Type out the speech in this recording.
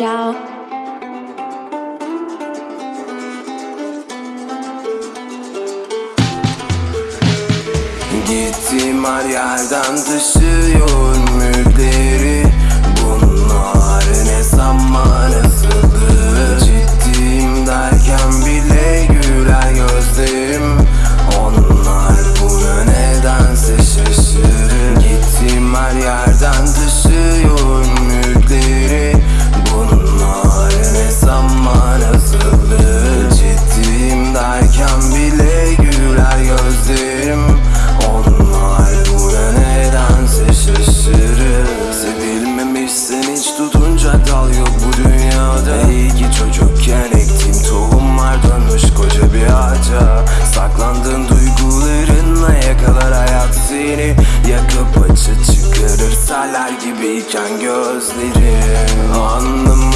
y'all. Gittiğim her yerden taşıyor dal yok bu dünyada. İyi ki çocukken ektiğim tohumlar dönmüş koca bir ağaca. Saklandığın duygularınla yakalar hayat seni. Yakıp açı çıkarır salar gibiyken gözlerin Anlamadım